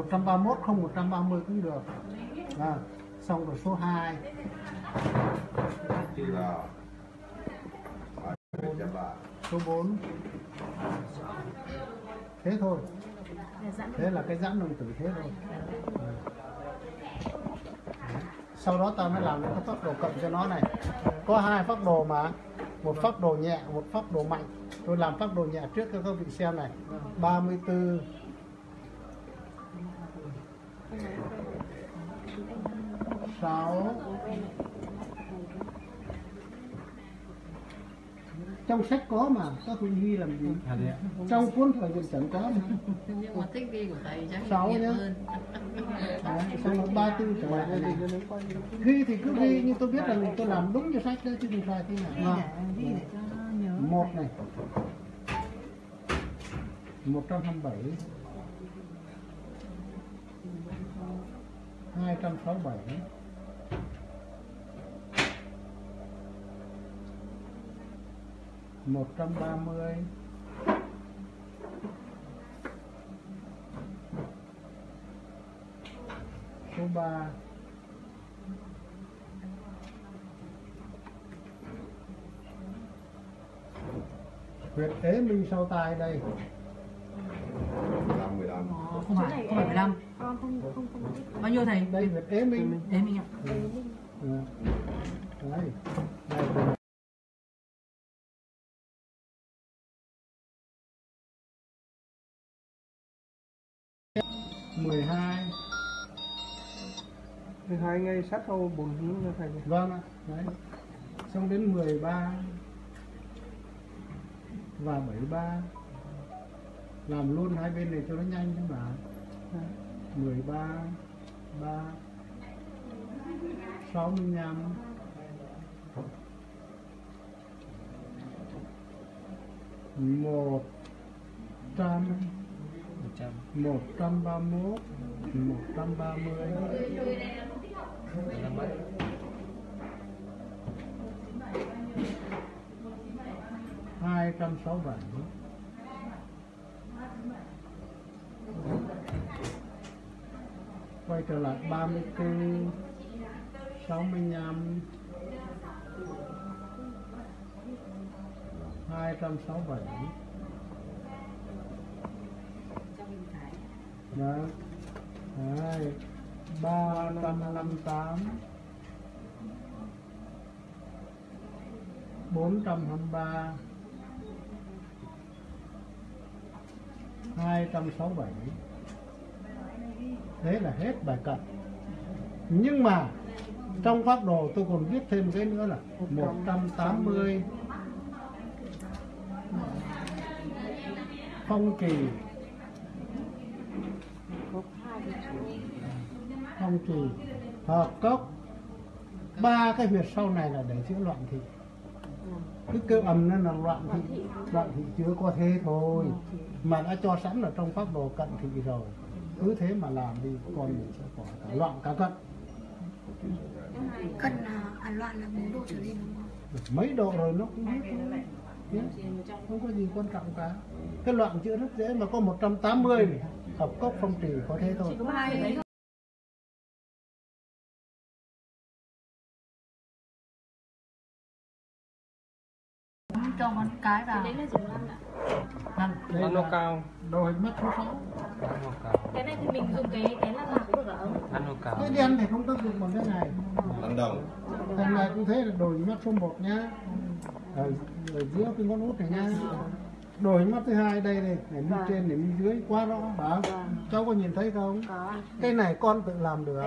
131 không 130 cũng được. À, xong rồi số 2 thì là à, chấm là số 4 thế thôi. Thế là cái giãn đồng tử thế thôi. Sau đó ta mới làm cái phác đồ cộng cho nó này. Có hai phác đồ mà. Một phác đồ nhẹ một phác đồ mạnh. Tôi làm phác đồ nhẹ trước cho các vị xem này. 34 6 trong sách có mà các vị ghi làm gì? Trong cuốn thời gian chẳng có. Nhưng mà thích ghi của thầy chắc Sáu nhiều nhá. xong rồi ba tư trở lại ghi thì cứ ghi nhưng tôi biết rằng tôi làm đúng như sách đấy chứ không sai thế nào. Ghi để cho nó nhớ. Một này. Một trăm hai mươi bảy. Hai trăm sáu mươi bảy một trăm ba mươi. Số ba. Huyệt ế minh sau tai đây. 15 15 Ờ, không phải không phải 15 bao nhiêu thầy? Đây huyệt ế minh. Đến mình ạ. Ừ. đấy đây mười hai. Hai ngay sát sau bồn hướng ra thầy vâng ạ đấy. Xong đến 13 và 73 làm luôn hai bên này cho nó nhanh chứ mà. 13 3 65 một 131 130 267 quay trở lại 34 65 267 vâng đấy ba trăm năm, tám. Bốn trăm hai mươi ba hai trăm sáu bảy. Thế là hết bài cận. Nhưng mà trong pháp đồ tôi còn viết thêm cái nữa là 180 phong kỳ. Phong kỳ hợp cốc. Ba cái huyệt sau này là để chữa loạn thị. Cứ kêu ầm nên là loạn thị loạn thị chưa có thế thôi. Mà đã cho sẵn ở trong phác đồ cận thị rồi. Cứ thế mà làm đi con mình sẽ có cả loạn cả cận. Cân là à, loạn là 4 độ trở lên đúng không? mấy độ rồi nó cũng biết Nhé. không có gì quan trọng cả. Cái loạn chữa rất dễ mà có 180 này hợp cốc phong trì có thế thôi cho con cái vào. Đấy là dùng lăn ạ. Năm. đây ăn nó cao. Đồ hình mắt số 6 ăn nó cao. Cái này thì mình dùng cái cái lăn cũng được hả ông? ăn nó cao. Cái đen thì không tác dụng bằng cái này. Lâm Đồng. Thằng này cũng thế là hình mắt số 1 nhá. Ở, ở giữa cái ngón út này nhá. Hình mắt thứ hai đây này này mi trên này mi dưới quá rõ. Phải không cháu có nhìn thấy không? Có. cái này con tự làm được